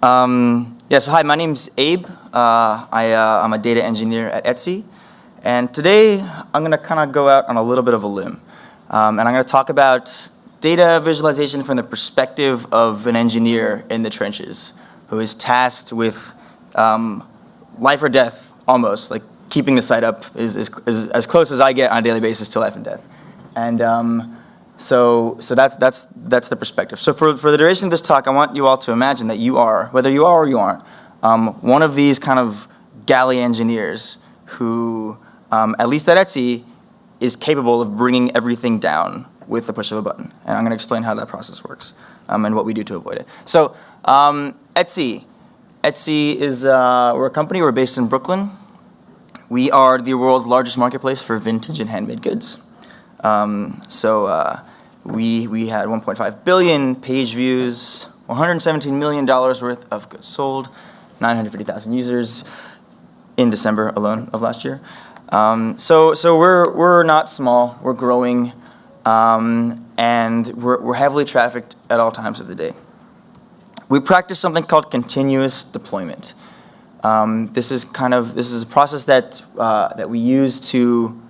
Um, yeah, so hi, my name is Abe. Uh, I, uh, I'm a data engineer at Etsy. And today, I'm gonna kind of go out on a little bit of a limb. Um, and I'm gonna talk about data visualization from the perspective of an engineer in the trenches who is tasked with um, life or death, almost, like keeping the site up is, is, is, as close as I get on a daily basis to life and death. And um, so, so that's, that's, that's the perspective. So for, for the duration of this talk, I want you all to imagine that you are, whether you are or you aren't, um, one of these kind of galley engineers who, um, at least at Etsy, is capable of bringing everything down with the push of a button. And I'm going to explain how that process works um, and what we do to avoid it. So um, Etsy. Etsy is, uh, we're a company, we're based in Brooklyn. We are the world's largest marketplace for vintage and handmade goods. Um, so uh, we, we had 1.5 billion page views, $117 million worth of goods sold, 950,000 users in December alone of last year. Um, so so we're, we're not small, we're growing, um, and we're, we're heavily trafficked at all times of the day. We practice something called continuous deployment. Um, this is kind of, this is a process that, uh, that we use to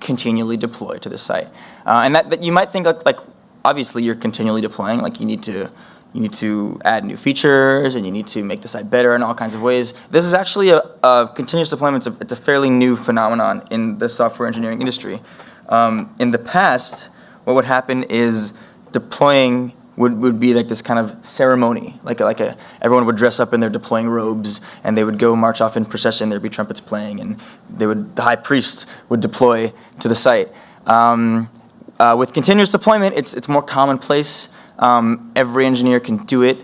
continually deploy to the site. Uh, and that, that you might think like, like, obviously you're continually deploying, like you need to you need to add new features and you need to make the site better in all kinds of ways. This is actually a, a continuous deployment. It's a, it's a, fairly new phenomenon in the software engineering industry. Um, in the past, what would happen is deploying would, would be like this kind of ceremony. Like, like a, everyone would dress up in their deploying robes and they would go march off in procession. There'd be trumpets playing and they would, the high priest would deploy to the site. Um, uh, with continuous deployment, it's, it's more commonplace. Um, every engineer can do it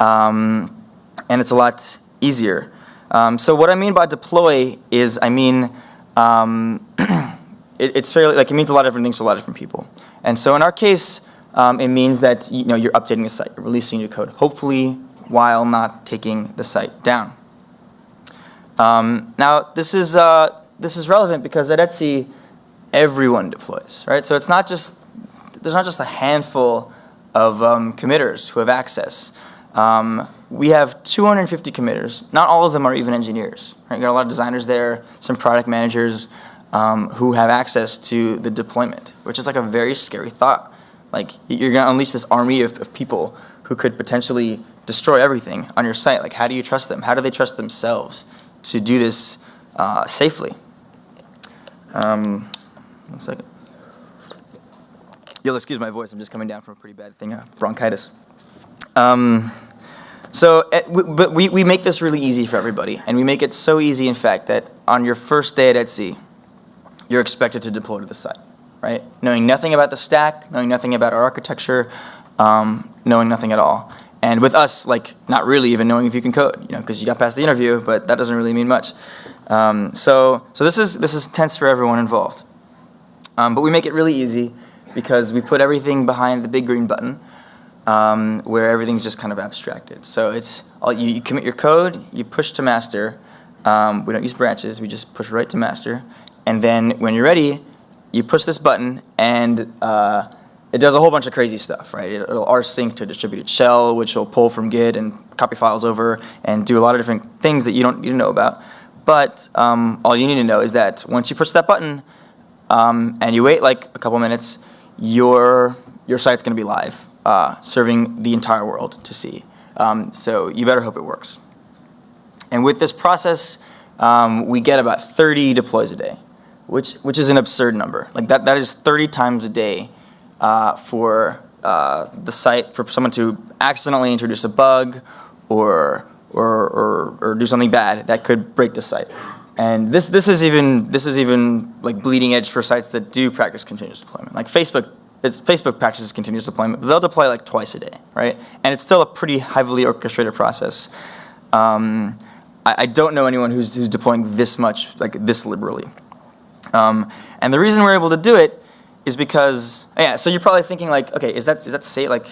um, and it's a lot easier. Um, so what I mean by deploy is I mean um, it, it's fairly, like it means a lot of different things to a lot of different people. And so in our case, um, it means that you know, you're updating the site, you're releasing your code, hopefully while not taking the site down. Um, now this is, uh, this is relevant because at Etsy, everyone deploys, right? So it's not just, there's not just a handful of um, committers who have access. Um, we have 250 committers. Not all of them are even engineers. Right? We got a lot of designers there, some product managers um, who have access to the deployment, which is like a very scary thought. Like you're to unleash this army of, of people who could potentially destroy everything on your site. Like how do you trust them? How do they trust themselves to do this uh, safely? Um, one second. You'll excuse my voice. I'm just coming down from a pretty bad thing, uh, bronchitis. Um, so, eh, but we, we make this really easy for everybody. And we make it so easy, in fact, that on your first day at Etsy, you're expected to deploy to the site, right? Knowing nothing about the stack, knowing nothing about our architecture, um, knowing nothing at all. And with us, like, not really even knowing if you can code, you know, because you got past the interview, but that doesn't really mean much. Um, so, so this is, this is tense for everyone involved. Um, but we make it really easy because we put everything behind the big green button um, where everything's just kind of abstracted. So it's all, you, you commit your code, you push to master. Um, we don't use branches, we just push right to master. And then when you're ready, you push this button and uh, it does a whole bunch of crazy stuff, right? It'll rsync to distributed shell, which will pull from Git and copy files over and do a lot of different things that you don't need to know about. But um, all you need to know is that once you push that button um, and you wait like a couple minutes, your, your site's going to be live, uh, serving the entire world to see. Um, so you better hope it works. And with this process, um, we get about 30 deploys a day, which, which is an absurd number. Like that, that is 30 times a day uh, for uh, the site, for someone to accidentally introduce a bug or, or, or, or do something bad that could break the site. And this, this is even, this is even like bleeding edge for sites that do practice continuous deployment. Like Facebook, it's, Facebook practices continuous deployment, they'll deploy like twice a day, right? And it's still a pretty heavily orchestrated process. Um, I, I, don't know anyone who's, who's deploying this much, like this liberally. Um, and the reason we're able to do it is because, yeah, so you're probably thinking like, okay, is that, is that say like,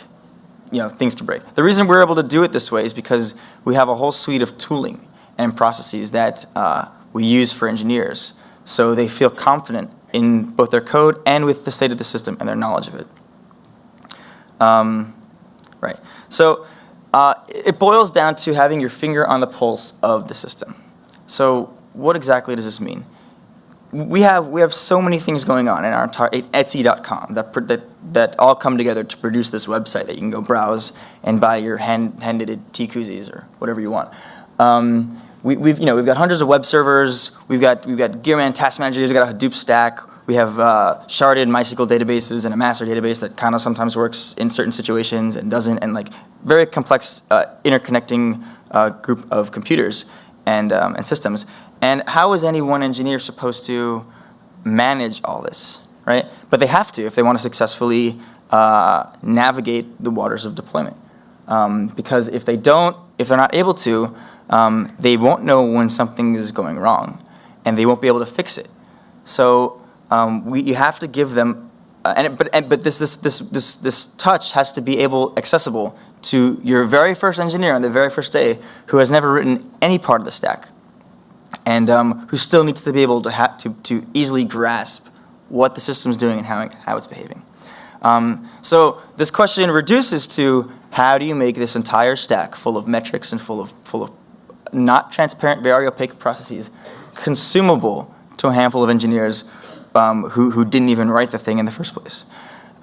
you know, things can break. The reason we're able to do it this way is because we have a whole suite of tooling and processes that uh, we use for engineers. So they feel confident in both their code and with the state of the system and their knowledge of it. Um, right. So Uh, it boils down to having your finger on the pulse of the system. So what exactly does this mean? We have, we have so many things going on in our entire, Etsy.com that, that, that all come together to produce this website that you can go browse and buy your hand, hand-knitted tea koozies or whatever you want. Um, we, have you know, we've got hundreds of web servers, we've got, we've got Gearman task managers, we've got a Hadoop stack, we have uh, sharded MySQL databases and a master database that kind of sometimes works in certain situations and doesn't, and like very complex uh, interconnecting uh, group of computers and, um, and systems. And how is any one engineer supposed to manage all this, right? But they have to if they want to successfully uh, navigate the waters of deployment. Um, because if they don't, if they're not able to, um, they won't know when something is going wrong and they won't be able to fix it. So um, we, you have to give them, uh, and but, and, but this, this, this, this, this touch has to be able, accessible to your very first engineer on the very first day who has never written any part of the stack and um, who still needs to be able to, to, to easily grasp what the system's doing and how, how it's behaving. Um, so this question reduces to how do you make this entire stack full of metrics and full of, full of not transparent, very opaque processes consumable to a handful of engineers um, who, who didn't even write the thing in the first place.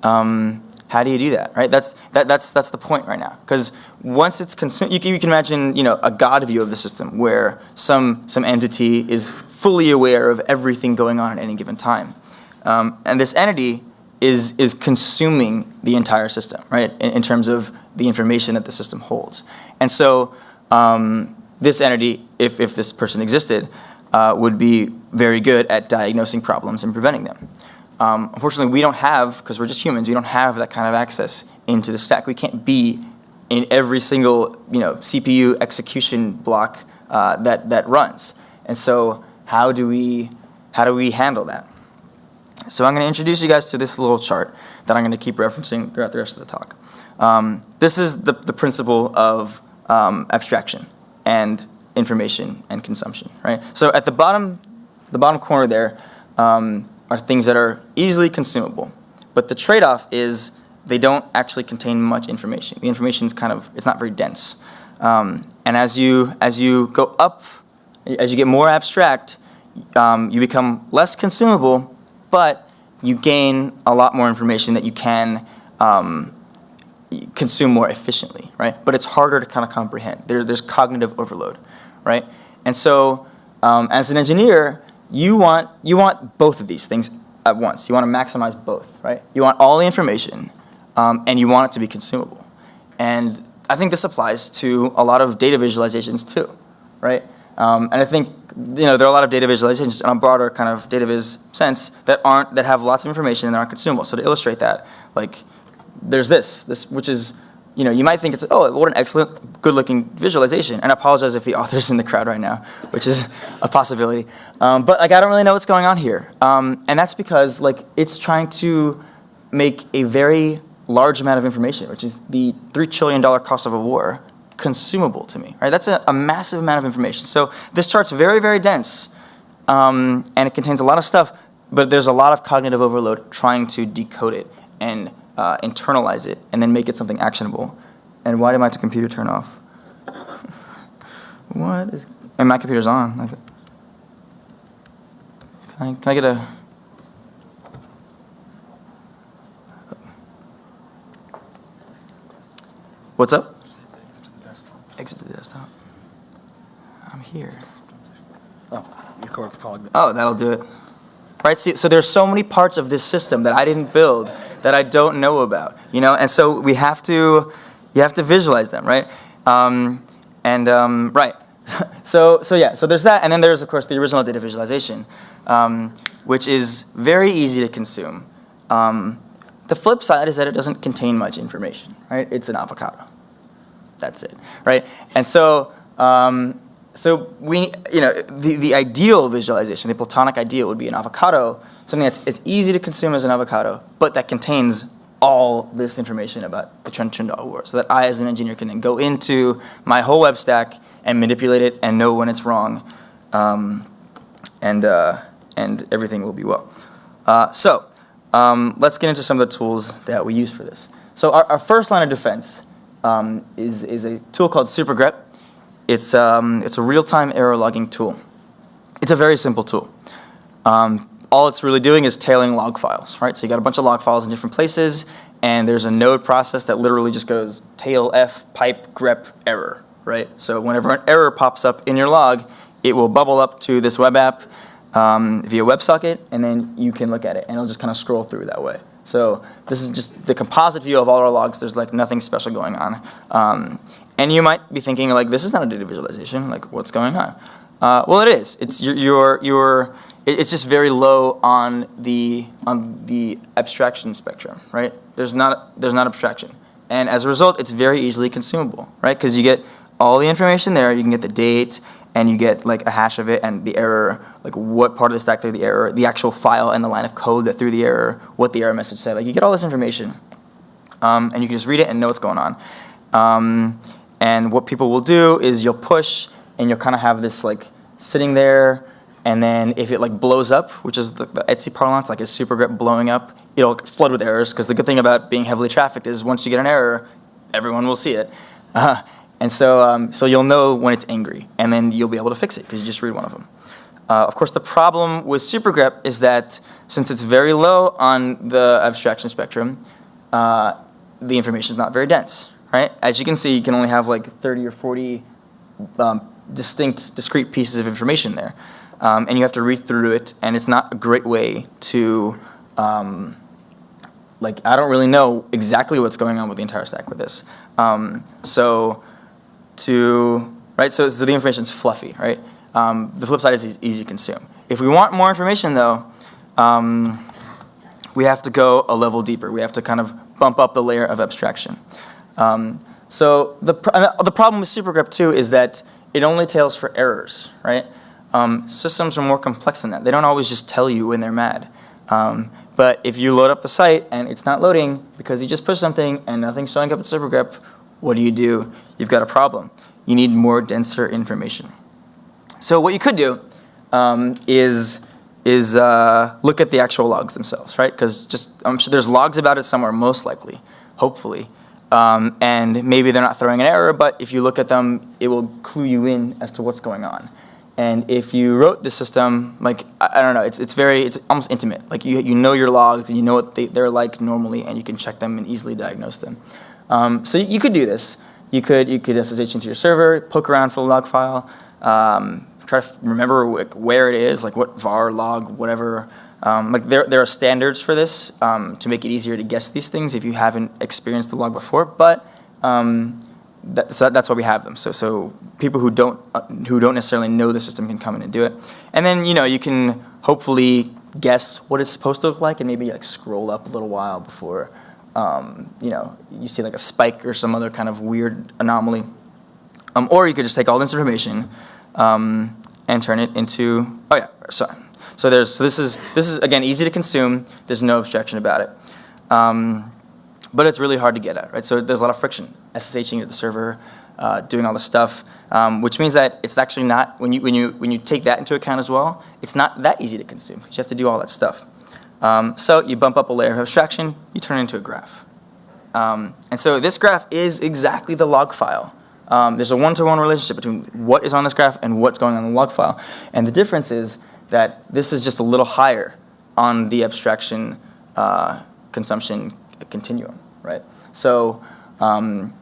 Um, how do you do that, right? That's, that, that's, that's the point right now. Because once it's consumed, you, you, can imagine you know, a God view of the system where some, some entity is fully aware of everything going on at any given time. Um, and this entity is, is consuming the entire system, right, in, in, terms of the information that the system holds. And so um, this entity, if, if this person existed, uh, would be very good at diagnosing problems and preventing them. Um, unfortunately, we don't have, because we're just humans, we don't have that kind of access into the stack. We can't be in every single you know, CPU execution block uh, that, that runs. And so how do, we, how do we handle that? So I'm going to introduce you guys to this little chart that I'm going to keep referencing throughout the rest of the talk. Um, this is the, the principle of um, abstraction and information and consumption, right? So at the bottom, the bottom corner there, um, are things that are easily consumable. But the trade-off is they don't actually contain much information. The information is kind of, it's not very dense. Um, and as you, as you go up, as you get more abstract, um, you become less consumable, but you gain a lot more information that you can um, consume more efficiently, right? But it's harder to kind of comprehend. There, there's cognitive overload, right? And so um, as an engineer, you want, you want both of these things at once. You want to maximize both, right? You want all the information, um, and you want it to be consumable. And I think this applies to a lot of data visualizations too, right? Um, and I think you know there are a lot of data visualizations in a broader kind of data viz sense that aren't that have lots of information and aren't consumable. So to illustrate that, like there's this, this which is you know, you might think it's, oh, what an excellent, good-looking visualization. And I apologize if the author's in the crowd right now, which is a possibility. Um, but like, I don't really know what's going on here. Um, and that's because like, it's trying to make a very large amount of information, which is the $3 trillion cost of a war, consumable to me, right? That's a, a massive amount of information. So this chart's very, very dense, um, and it contains a lot of stuff, but there's a lot of cognitive overload trying to decode it and uh, internalize it, and then make it something actionable. And why did my computer turn off? what is, and my computer's on. Can I, can I get a, what's up? Exit the desktop. I'm here. Oh, record the call. Oh, that'll do it. Right, see, so there's so many parts of this system that I didn't build that I don't know about, you know, and so we have to, you have to visualize them, right? Um, and um, right, so so yeah, so there's that, and then there's of course the original data visualization, um, which is very easy to consume. Um, the flip side is that it doesn't contain much information, right? It's an avocado. That's it, right? And so um, so we, you know, the, the ideal visualization, the platonic ideal would be an avocado something that's as easy to consume as an avocado, but that contains all this information about the Trend Trindle War, so that I as an engineer can then go into my whole web stack and manipulate it and know when it's wrong, um, and, uh, and everything will be well. Uh, so um, let's get into some of the tools that we use for this. So our, our first line of defense um, is, is a tool called SuperGrep. It's, um, it's a real-time error logging tool. It's a very simple tool. Um, all it's really doing is tailing log files, right? So you got a bunch of log files in different places, and there's a node process that literally just goes tail f pipe grep error, right? So whenever an error pops up in your log, it will bubble up to this web app um, via WebSocket, and then you can look at it, and it'll just kind of scroll through that way. So this is just the composite view of all our logs. There's like nothing special going on. Um, and you might be thinking like, this is not a data visualization. Like, what's going on? Uh, well, it is. It's your, your, your, it's just very low on the, on the abstraction spectrum, right? There's not, there's not abstraction. And as a result, it's very easily consumable, right? Because you get all the information there. You can get the date, and you get like a hash of it and the error, like what part of the stack threw the error, the actual file and the line of code that threw the error, what the error message said. Like you get all this information, um, and you can just read it and know what's going on. Um, and what people will do is you'll push, and you'll kind of have this like sitting there, and then if it like blows up, which is the, the Etsy parlance, like a SuperGrep blowing up, it'll flood with errors. Because the good thing about being heavily trafficked is once you get an error, everyone will see it. Uh, and so, um, so you'll know when it's angry, and then you'll be able to fix it because you just read one of them. Uh, of course, the problem with SuperGrep is that since it's very low on the abstraction spectrum, uh, the information is not very dense, right? As you can see, you can only have like 30 or 40 um, distinct, discrete pieces of information there. Um, and you have to read through it, and it's not a great way to, um, like, I don't really know exactly what's going on with the entire stack with this. Um, so to, right, so, so the information's fluffy, right? Um, the flip side is easy to consume. If we want more information though, um, we have to go a level deeper. We have to kind of bump up the layer of abstraction. Um, so the, pr the problem with SuperGrep too is that it only tails for errors, right? Um, systems are more complex than that. They don't always just tell you when they're mad. Um, but if you load up the site and it's not loading because you just pushed something and nothing's showing up in SuperGrep, what do you do? You've got a problem. You need more denser information. So what you could do um, is is uh, look at the actual logs themselves, right? Because just I'm sure there's logs about it somewhere, most likely, hopefully. Um, and maybe they're not throwing an error, but if you look at them, it will clue you in as to what's going on. And if you wrote the system, like, I, I, don't know, it's, it's very, it's almost intimate. Like you, you know your logs, and you know what they, they're like normally, and you can check them and easily diagnose them. Um, so you could do this. You could, you could SSH into your server, poke around for the log file, um, try to remember where it is, like what var, log, whatever. Um, like there, there are standards for this um, to make it easier to guess these things if you haven't experienced the log before, but um, that, so that's why we have them. So, so people who don't, uh, who don't necessarily know the system can come in and do it. And then, you know, you can hopefully guess what it's supposed to look like and maybe like scroll up a little while before, um, you know, you see like a spike or some other kind of weird anomaly. Um, or you could just take all this information, um, and turn it into, oh yeah, sorry. So there's, so this is, this is again easy to consume, there's no abstraction about it. Um, but it's really hard to get at, right? So there's a lot of friction, SSHing at the server, uh, doing all this stuff, um, which means that it's actually not, when you, when, you, when you take that into account as well, it's not that easy to consume, you have to do all that stuff. Um, so you bump up a layer of abstraction, you turn it into a graph. Um, and so this graph is exactly the log file um, there's a one-to-one -one relationship between what is on this graph and what's going on in the log file. And the difference is that this is just a little higher on the abstraction uh, consumption continuum, right? So um,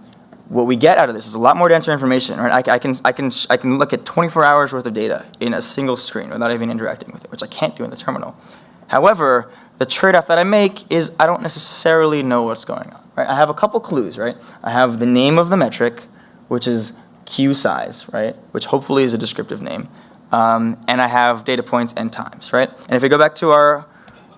what we get out of this is a lot more denser information, right? I, I, can, I, can, I can look at 24 hours worth of data in a single screen without even interacting with it, which I can't do in the terminal. However, the trade-off that I make is I don't necessarily know what's going on, right? I have a couple clues, right? I have the name of the metric, which is queue size, right? Which hopefully is a descriptive name. Um, and I have data points and times, right? And if we go back to our,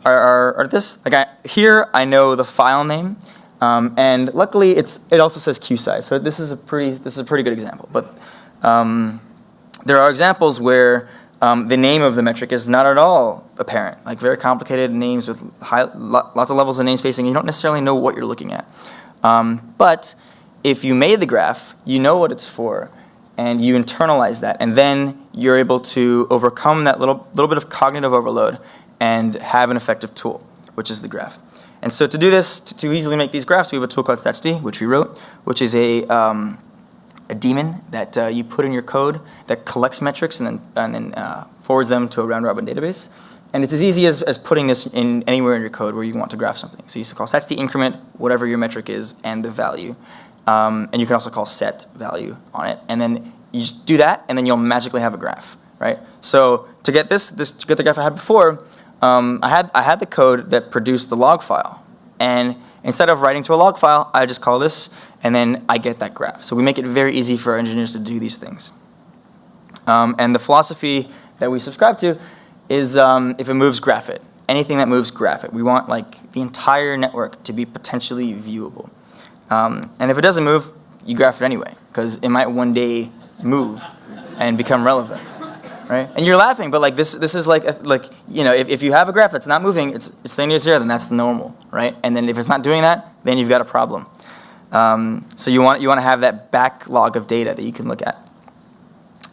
our, our, our this, like I, here I know the file name, um, and luckily it's, it also says queue size. So this is a pretty, this is a pretty good example. But um, there are examples where um, the name of the metric is not at all apparent, like very complicated names with high, lots of levels of namespacing. You don't necessarily know what you're looking at. Um, but if you made the graph, you know what it's for, and you internalize that, and then you're able to overcome that little, little bit of cognitive overload and have an effective tool, which is the graph. And so to do this, to, to easily make these graphs, we have a tool called StatsD, which we wrote, which is a, um, a daemon that uh, you put in your code that collects metrics and then, and then uh, forwards them to a round robin database. And it's as easy as, as putting this in anywhere in your code where you want to graph something. So you just call StatsD increment, whatever your metric is, and the value. Um, and you can also call set value on it. And then you just do that, and then you'll magically have a graph, right? So to get this, this to get the graph I had before, um, I, had, I had the code that produced the log file. And instead of writing to a log file, I just call this, and then I get that graph. So we make it very easy for our engineers to do these things. Um, and the philosophy that we subscribe to is um, if it moves, graph it. Anything that moves, graph it. We want like the entire network to be potentially viewable. Um, and if it doesn't move, you graph it anyway, because it might one day move and become relevant, right? And you're laughing, but like this, this is like, like you know, if, if you have a graph that's not moving, it's, it's staying near zero, then that's the normal, right? And then if it's not doing that, then you've got a problem. Um, so you want, you want to have that backlog of data that you can look at.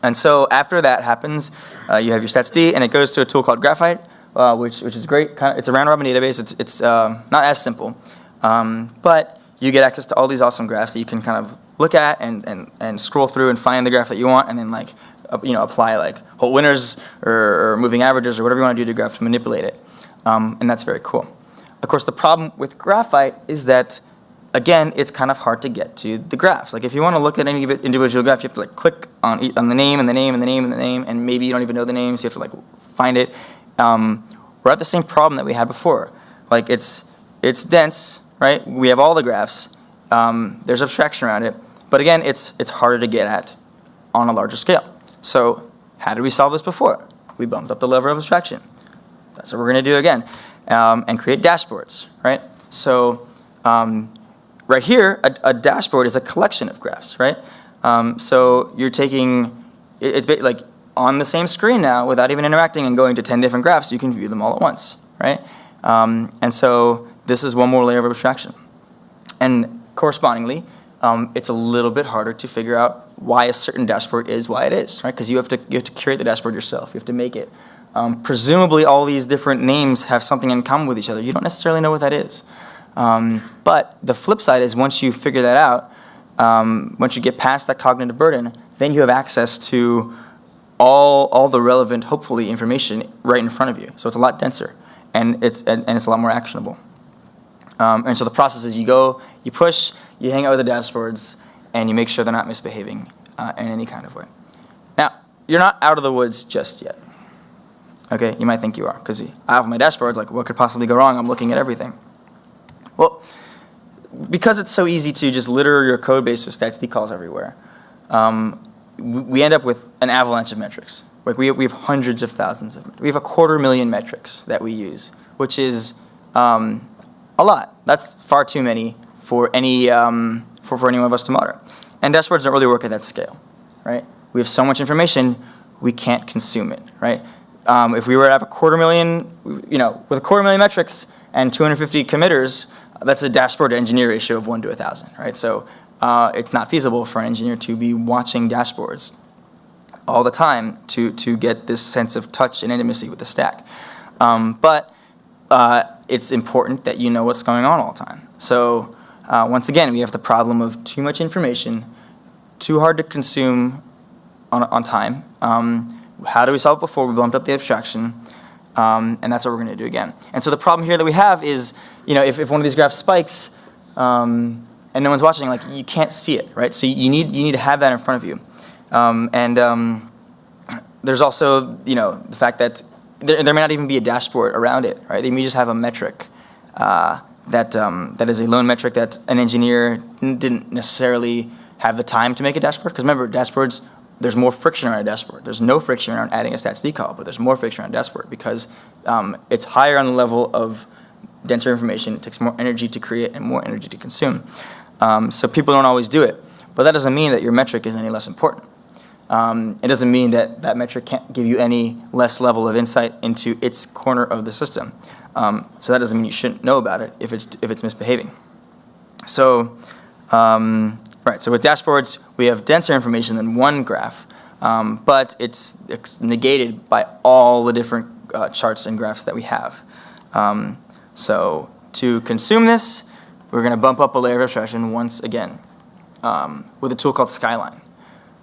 And so after that happens, uh, you have your StatsD, and it goes to a tool called Graphite, uh, which, which is great. Kind of, it's a round robin database. It's, it's um, not as simple, um, but you get access to all these awesome graphs that you can kind of look at and, and, and scroll through and find the graph that you want, and then like uh, you know apply like Holt-Winters or, or, moving averages or whatever you want to do to graph to manipulate it, um, and that's very cool. Of course, the problem with Graphite is that again, it's kind of hard to get to the graphs. Like if you want to look at any individual graph, you have to like click on, on the name and the name and the name and the name, and maybe you don't even know the name, so you have to like find it. Um, we're at the same problem that we had before. Like it's, it's dense, right? We have all the graphs. Um, there's abstraction around it. But again, it's, it's harder to get at on a larger scale. So how did we solve this before? We bumped up the level of abstraction. That's what we're going to do again. Um, and create dashboards, right? So um, right here, a, a, dashboard is a collection of graphs, right? Um, so you're taking, it's like on the same screen now without even interacting and going to 10 different graphs, you can view them all at once, right? Um, and so this is one more layer of abstraction. And correspondingly, um, it's a little bit harder to figure out why a certain dashboard is why it is, right? Because you have to you have to curate the dashboard yourself. You have to make it. Um, presumably, all these different names have something in common with each other. You don't necessarily know what that is. Um, but the flip side is once you figure that out, um, once you get past that cognitive burden, then you have access to all, all the relevant, hopefully, information right in front of you. So it's a lot denser, and it's, and, and it's a lot more actionable. Um, and so the process is you go, you push, you hang out with the dashboards, and you make sure they're not misbehaving uh, in any kind of way. Now, you're not out of the woods just yet. Okay, you might think you are, because I have my dashboards, like what could possibly go wrong? I'm looking at everything. Well, because it's so easy to just litter your code base with StatsD calls everywhere, um, we end up with an avalanche of metrics. Like we, we have hundreds of thousands of, we have a quarter million metrics that we use, which is um, a lot. That's far too many for any, um, for, for any one of us to monitor. And dashboards don't really work at that scale, right? We have so much information, we can't consume it, right? Um, if we were to have a quarter million, you know, with a quarter million metrics and 250 committers, that's a dashboard to engineer ratio of 1 to a 1,000, right? So uh, it's not feasible for an engineer to be watching dashboards all the time to, to get this sense of touch and intimacy with the stack. Um, but uh, it's important that you know what's going on all the time. So uh, once again, we have the problem of too much information, too hard to consume on, on time. Um, how do we solve it before we bumped up the abstraction? Um, and that's what we're going to do again. And so the problem here that we have is, you know, if, if one of these graphs spikes um, and no one's watching, like you can't see it, right? So you need you need to have that in front of you. Um, and um, there's also, you know, the fact that there, there, may not even be a dashboard around it, right? They may just have a metric uh, that um, that is a lone metric that an engineer didn't necessarily have the time to make a dashboard. Because remember, dashboards there's more friction around a dashboard. There's no friction around adding a StatsD call, but there's more friction around dashboard because um, it's higher on the level of denser information. It takes more energy to create and more energy to consume. Um, so people don't always do it. But that doesn't mean that your metric is any less important. Um, it doesn't mean that that metric can't give you any less level of insight into its corner of the system. Um, so that doesn't mean you shouldn't know about it if it's, if it's misbehaving. So um, Right, so with dashboards, we have denser information than one graph, um, but it's, it's, negated by all the different uh, charts and graphs that we have. Um, so to consume this, we're gonna bump up a layer of abstraction once again um, with a tool called Skyline.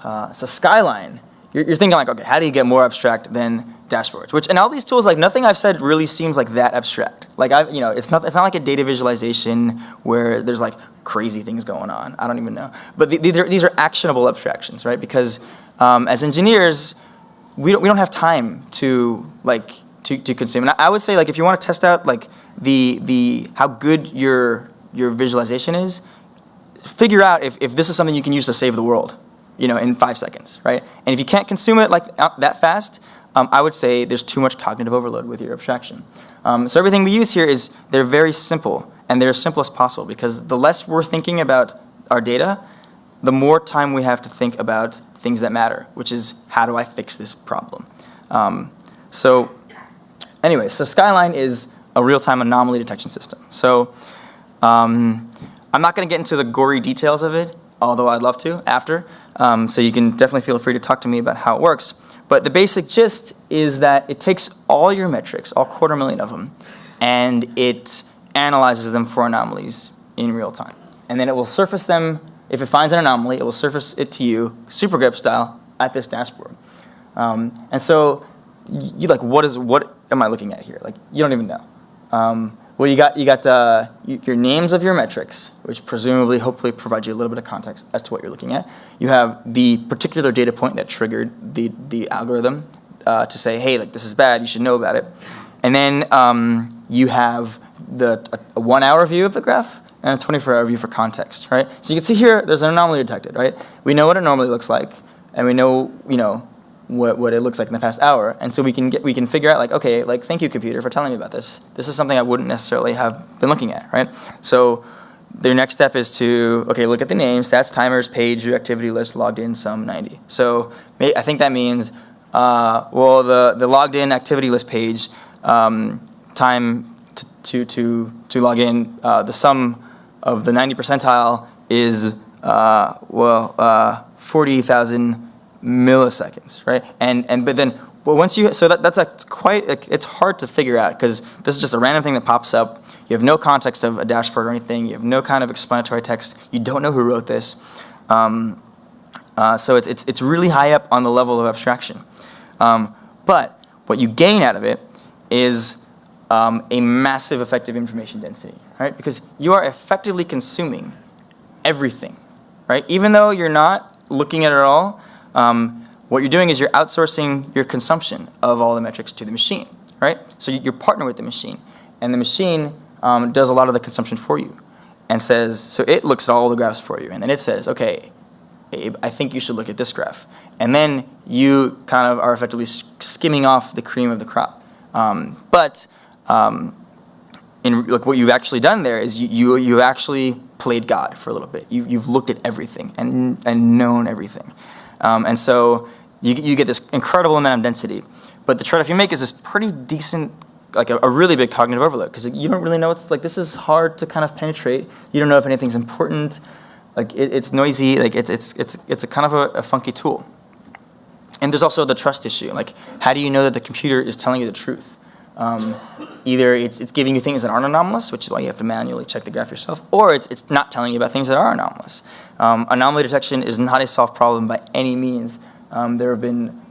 Uh, so Skyline, you're, you're thinking like, okay, how do you get more abstract than dashboards? Which, and all these tools, like nothing I've said really seems like that abstract. Like I, you know, it's not, it's not like a data visualization where there's like crazy things going on. I don't even know. But th- these are, these are actionable abstractions, right? Because um, as engineers, we don't, we don't have time to like, to, to consume. And I, I would say like, if you want to test out like the, the, how good your, your visualization is, figure out if, if this is something you can use to save the world, you know, in five seconds, right? And if you can't consume it like that fast, um, I would say there's too much cognitive overload with your abstraction. Um, so everything we use here is they're very simple and they're as simple as possible because the less we're thinking about our data, the more time we have to think about things that matter, which is how do I fix this problem? Um, so anyway, so Skyline is a real-time anomaly detection system. So um, I'm not going to get into the gory details of it, although I'd love to after. Um, so you can definitely feel free to talk to me about how it works. But the basic gist is that it takes all your metrics, all quarter million of them, and it analyzes them for anomalies in real time. And then it will surface them, if it finds an anomaly, it will surface it to you, SuperGrep style, at this dashboard. Um, and so you like, what is, what am I looking at here? Like, you don't even know. Um, well, you got, you got uh, your names of your metrics, which presumably, hopefully provide you a little bit of context as to what you're looking at. You have the particular data point that triggered the, the algorithm uh, to say, hey, like this is bad, you should know about it. And then um, you have the a, a one hour view of the graph and a 24 hour view for context, right? So you can see here, there's an anomaly detected, right? We know what it normally looks like, and we know, you know, what, what it looks like in the past hour. And so we can get, we can figure out like, okay, like thank you computer for telling me about this. This is something I wouldn't necessarily have been looking at, right? So their next step is to, okay, look at the names, stats, timers, page, activity list, logged in, sum 90. So I think that means, uh, well, the, the logged in activity list page, um, time to, to, to, to log in, uh, the sum of the 90 percentile is, uh, well, uh, 40,000 milliseconds, right? And, and but then well, once you, so that, that's, that's quite, it's hard to figure out because this is just a random thing that pops up. You have no context of a dashboard or anything. You have no kind of explanatory text. You don't know who wrote this. Um, uh, so it's, it's, it's really high up on the level of abstraction. Um, but what you gain out of it is um, a massive effective information density, right? Because you are effectively consuming everything, right? Even though you're not looking at it all, um, what you're doing is you're outsourcing your consumption of all the metrics to the machine, right? So you- you're partner with the machine, and the machine um, does a lot of the consumption for you, and says so it looks at all the graphs for you, and then it says, okay, Abe, I think you should look at this graph, and then you kind of are effectively skimming off the cream of the crop. Um, but um, in like what you've actually done there is you you you actually played God for a little bit. You you've looked at everything and and known everything. Um, and so you, you get this incredible amount of density. But the trade-off you make is this pretty decent, like a, a really big cognitive overload because you don't really know it's like this is hard to kind of penetrate. You don't know if anything's important. Like it, it's noisy. Like it's it's it's it's a kind of a, a funky tool. And there's also the trust issue. Like how do you know that the computer is telling you the truth? Um, either it's, it's giving you things that aren't anomalous, which is why you have to manually check the graph yourself, or it's, it's not telling you about things that are anomalous. Um, anomaly detection is not a solved problem by any means. Um, there have been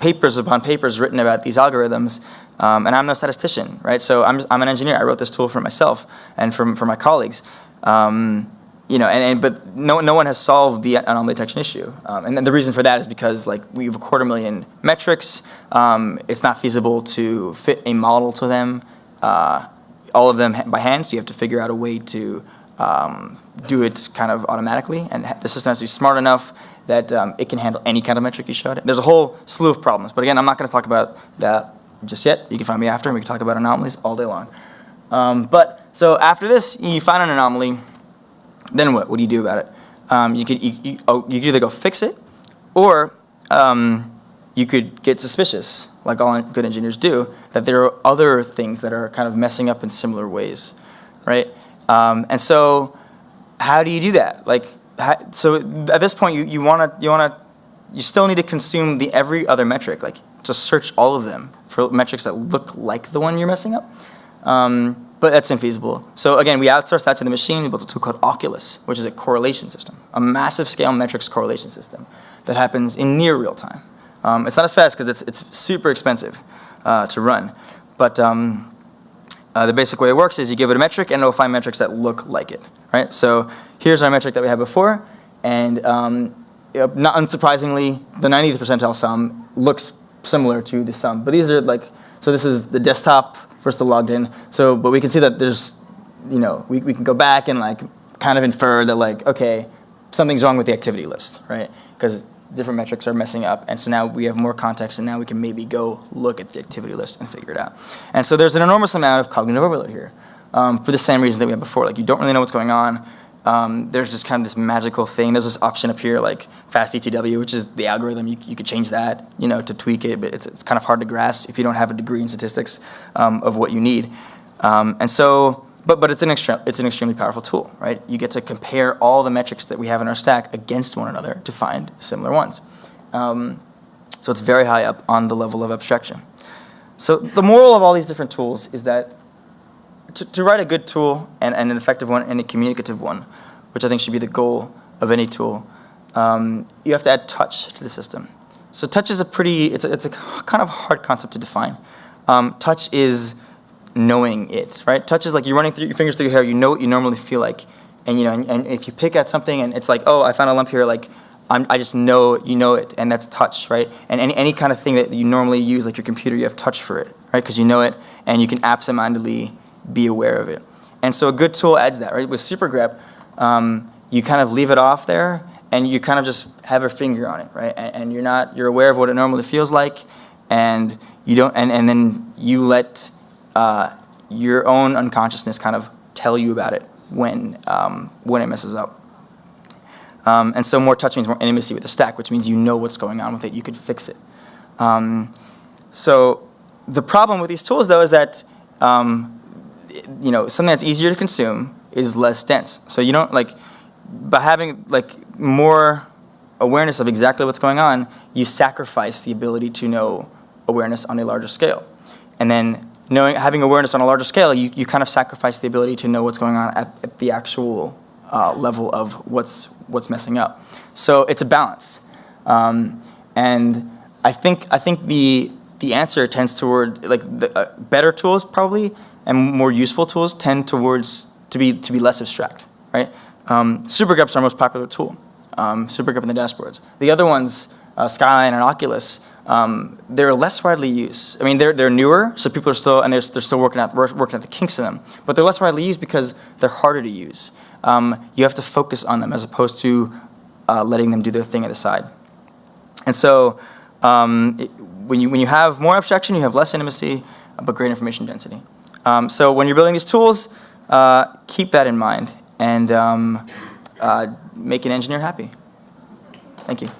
papers upon papers written about these algorithms, um, and I'm no statistician, right? So I'm, I'm an engineer. I wrote this tool for myself and for, for my colleagues. Um, you know, and, and but no, no one has solved the anomaly detection issue, um, and the reason for that is because like we have a quarter million metrics. Um, it's not feasible to fit a model to them, uh, all of them by hand. So you have to figure out a way to um, do it kind of automatically, and the system has to be smart enough that um, it can handle any kind of metric you showed it. There's a whole slew of problems, but again, I'm not going to talk about that just yet. You can find me after, and we can talk about anomalies all day long. Um, but so after this, you find an anomaly then what? What do you do about it? Um, you could you, you, oh, you could either go fix it, or um, you could get suspicious, like all good engineers do, that there are other things that are kind of messing up in similar ways, right? Um, and so, how do you do that? Like, how, so at this point, you you want to you want to you still need to consume the every other metric, like to search all of them for metrics that look like the one you're messing up. Um, but that's infeasible. So again, we outsourced that to the machine. We built a tool called Oculus, which is a correlation system, a massive scale metrics correlation system that happens in near real time. Um, it's not as fast because it's, it's super expensive uh, to run, but um, uh, the basic way it works is you give it a metric and it'll find metrics that look like it, right? So here's our metric that we had before, and um, not unsurprisingly, the 90th percentile sum looks similar to the sum. But these are like, so this is the desktop versus the logged in. So, but we can see that there's, you know, we, we can go back and like kind of infer that like, okay, something's wrong with the activity list, right? Because different metrics are messing up. And so now we have more context and now we can maybe go look at the activity list and figure it out. And so there's an enormous amount of cognitive overload here um, for the same reason that we had before. Like you don't really know what's going on. Um, there's just kind of this magical thing. There's this option up here like fast DTW, which is the algorithm. You, you could change that, you know, to tweak it, but it's, it's kind of hard to grasp if you don't have a degree in statistics um, of what you need. Um, and so, but, but it's, an it's an extremely powerful tool, right? You get to compare all the metrics that we have in our stack against one another to find similar ones. Um, so it's very high up on the level of abstraction. So the moral of all these different tools is that to, to write a good tool and, and an effective one and a communicative one, which I think should be the goal of any tool, um, you have to add touch to the system. So touch is a pretty, it's a, it's a kind of hard concept to define. Um, touch is knowing it, right? Touch is like you're running through your fingers through your hair, you know what you normally feel like. And you know, and, and if you pick at something and it's like, oh, I found a lump here, like I'm, I just know you know it, and that's touch, right? And any, any kind of thing that you normally use, like your computer, you have touch for it, right? Because you know it, and you can absentmindedly be aware of it. And so a good tool adds that, right? With SuperGrep, um, you kind of leave it off there, and you kind of just have a finger on it, right? And, and you're not, you're aware of what it normally feels like, and you don't, and, and then you let uh, your own unconsciousness kind of tell you about it when, um, when it messes up. Um, and so more touch means more intimacy with the stack, which means you know what's going on with it. You could fix it. Um, so the problem with these tools, though, is that um, you know something that's easier to consume is less dense. So you don't like by having like more awareness of exactly what's going on, you sacrifice the ability to know awareness on a larger scale. And then knowing having awareness on a larger scale, you, you kind of sacrifice the ability to know what's going on at, at the actual uh, level of what's what's messing up. So it's a balance, um, and I think I think the the answer tends toward like the, uh, better tools probably and more useful tools tend towards to be to be less abstract, right? Um, SuperGrep's our most popular tool. Um, SuperGrep in the dashboards. The other ones, uh, Skyline and Oculus, um, they're less widely used. I mean, they're, they're newer, so people are still, and they're, they're still working at, working at the kinks in them, but they're less widely used because they're harder to use um, you have to focus on them as opposed to uh, letting them do their thing at the side. And so um, it, when, you, when you have more abstraction, you have less intimacy, but great information density. Um, so when you're building these tools, uh, keep that in mind and um, uh, make an engineer happy. Thank you.